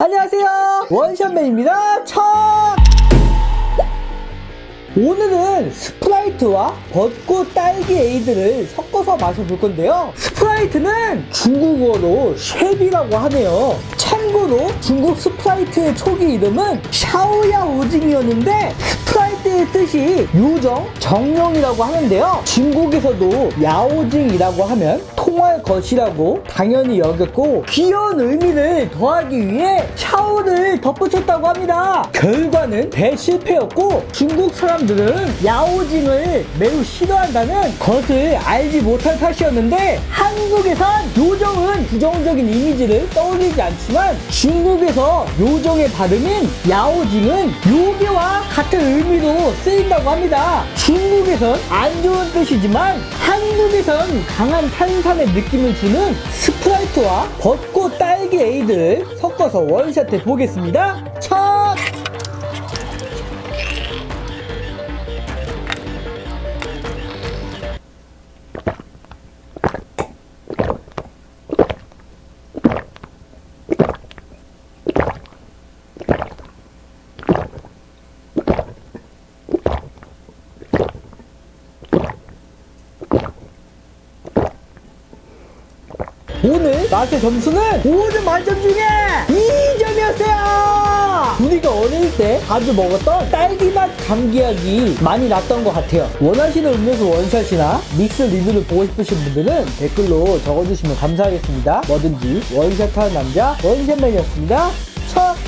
안녕하세요. 원샷맨입니다. 첫! 오늘은 스프라이트와 벚꽃 딸기 에이드를 섞어서 마셔볼 건데요. 스프라이트는 중국어로 雪碧라고 하네요. 참고로 중국 스프라이트의 초기 이름은 小妖精이었는데 스프라이트의 뜻이 요정, 정령이라고 하는데요. 중국에서도 妖精이라고 하면 통할 것이라고 당연히 여겼고 귀여운 의미를 더하기 위해 小를 덧붙였다고 합니다. 결과는 대실패였고 중국 사람들은 妖精을 매우 싫어한다는 것을 알지 못한 탓이었는데 한국에선 요정은 부정적인 이미지를 떠올리지 않지만 중국에서 요정의 발음인 妖精은 요괴와 같은 의미로 쓰인다고 합니다. 중국에선 안 좋은 뜻이지만 한국에선 강한 탄산의 느낌을 주는 스프라이트와 벚꽃 딸기 에이드를 섞어서 원샷해 보겠습니다. 첫! 오늘 맛의 점수는 5점 만점 중에 2점이었어요! 우리가 어릴 때 자주 먹었던 딸기맛 감기약이 많이 났던 것 같아요. 원하시는 음료수 원샷이나 믹스 리뷰를 보고 싶으신 분들은 댓글로 적어주시면 감사하겠습니다. 뭐든지 원샷하는 남자 원샷맨이었습니다. 첫